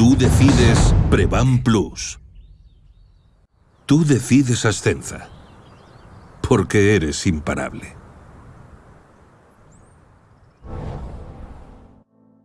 Tú decides Prevan Plus. Tú decides Ascenza. Porque eres imparable.